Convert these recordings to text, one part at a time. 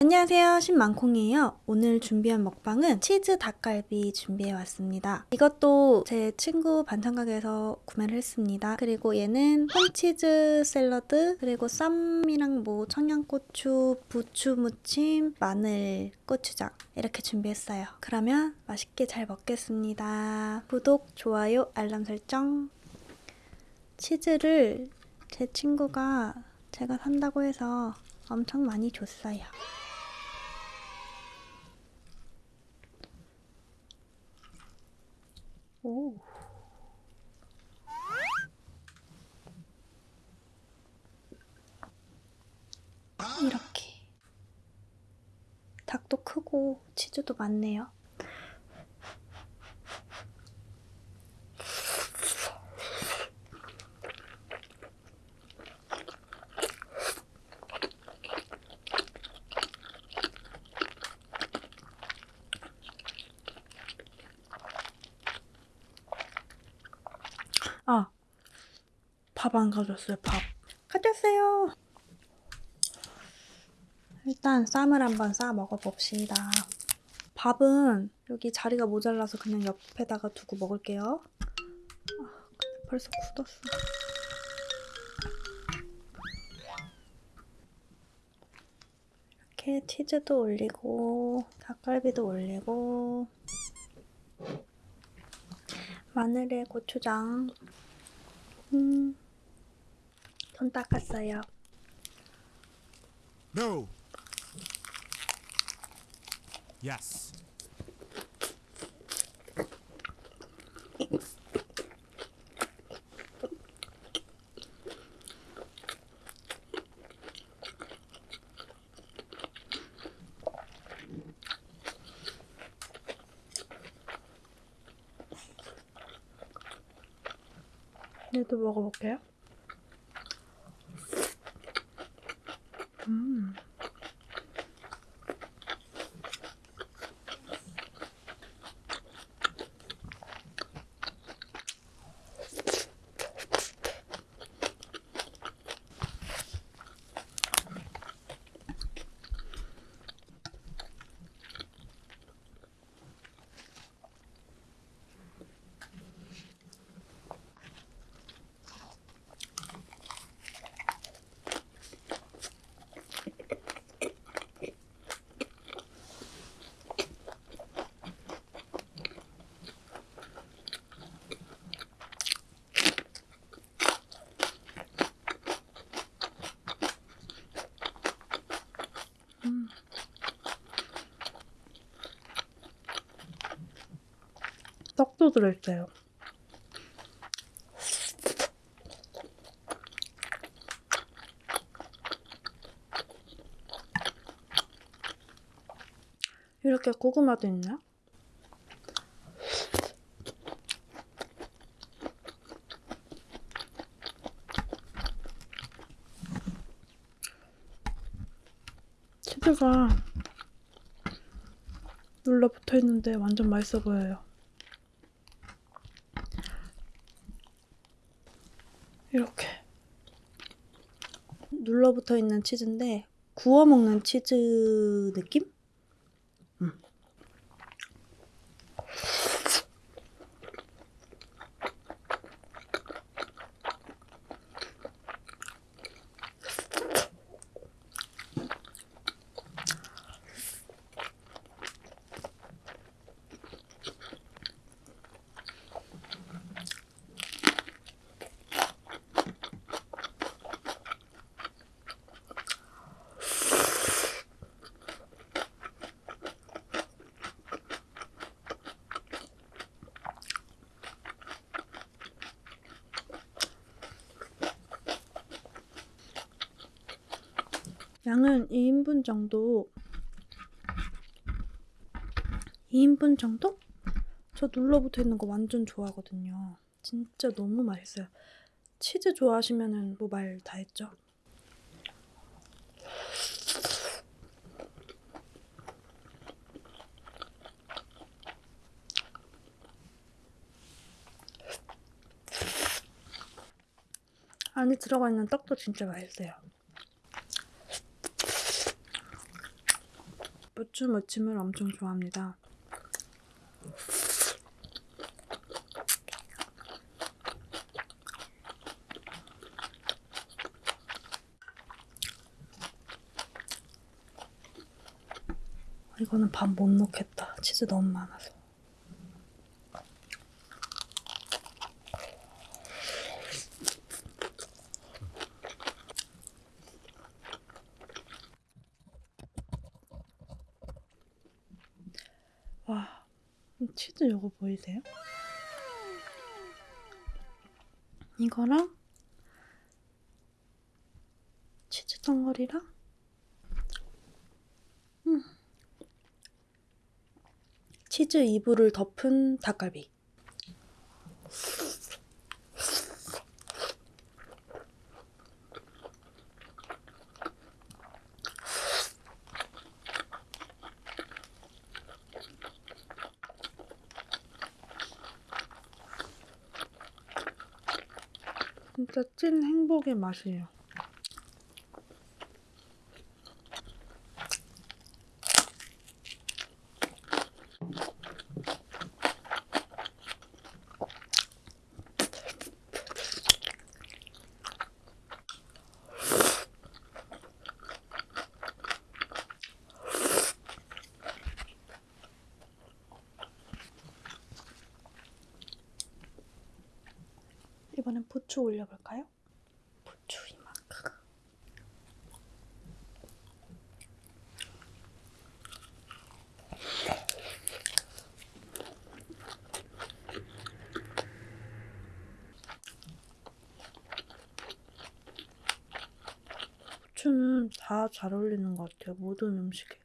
안녕하세요. 신망콩이에요. 오늘 준비한 먹방은 치즈 닭갈비 준비해왔습니다. 이것도 제 친구 반찬가게에서 구매를 했습니다. 그리고 얘는 홈치즈 샐러드 그리고 쌈이랑 뭐 청양고추 부추 무침 마늘 고추장 이렇게 준비했어요. 그러면 맛있게 잘 먹겠습니다. 구독 좋아요 알람 설정. 치즈를 제 친구가 제가 산다고 해서 엄청 많이 줬어요. 오. 이렇게. 닭도 크고 치즈도 많네요. 아, 밥 안 가져왔어요, 밥. 가져왔어요. 일단 쌈을 한번 싸 먹어봅시다. 밥은 여기 자리가 모자라서 그냥 옆에다가 두고 먹을게요. 아, 벌써 굳었어. 이렇게 치즈도 올리고 닭갈비도 올리고 마늘에 고추장 음, 손 닦았어요. No. Yes. 얘도 먹어볼게요. 떡도 들어있어요. 이렇게 고구마도 있나? 치즈가 눌러 붙어 있는데 완전 맛있어 보여요. 이렇게 눌러붙어 있는 치즈인데 구워 먹는 치즈 느낌? 양은 2인분 정도 2인분 정도? 저 눌러붙어 있는 거 완전 좋아하거든요. 진짜 너무 맛있어요. 치즈 좋아하시면은 뭐말 다 했죠. 안에 들어가 있는 떡도 진짜 맛있어요. 부추 무침을 엄청 좋아합니다. 이거는 밥 못 넣겠다. 치즈 너무 많아서. 와, 이 치즈 이거 보이세요? 이거랑 치즈 덩어리랑 음. 치즈 이불을 덮은 닭갈비. 진짜 찐 행복의 맛이에요. 이번엔 부추 올려볼까요? 부추 이만큼. 부추는 다 잘 어울리는 것 같아요. 모든 음식에.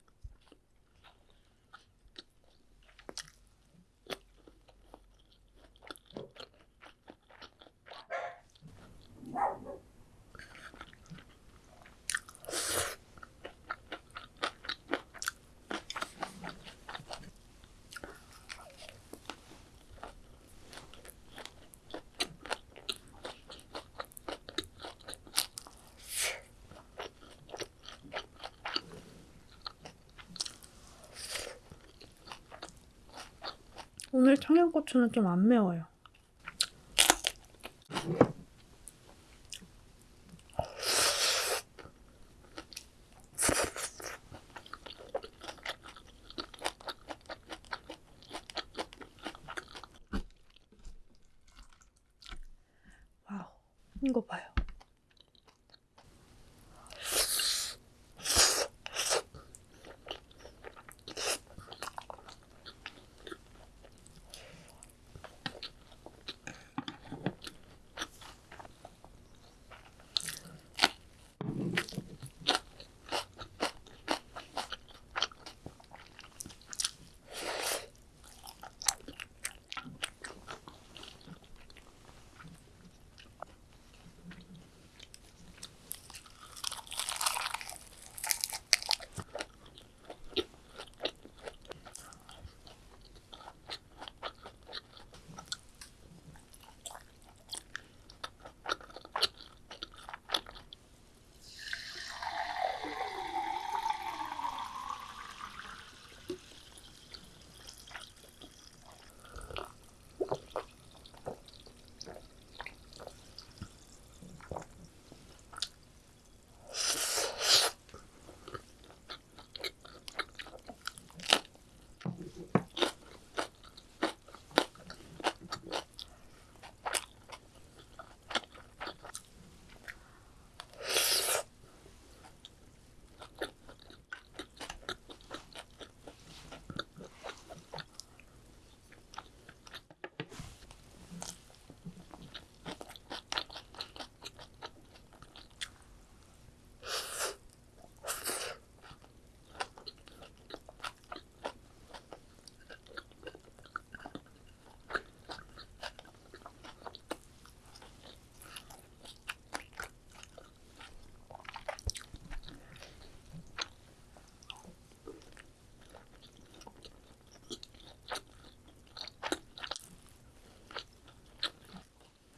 오늘 청양고추는 좀 안 매워요. 와우, 이거 봐요.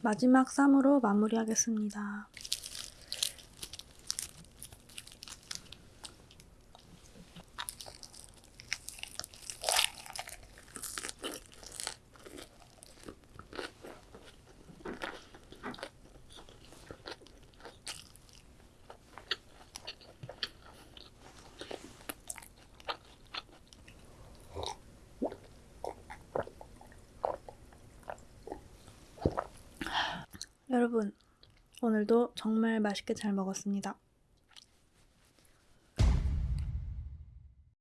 마지막 쌈으로 마무리하겠습니다. 여러분, 오늘도 정말 맛있게 잘 먹었습니다.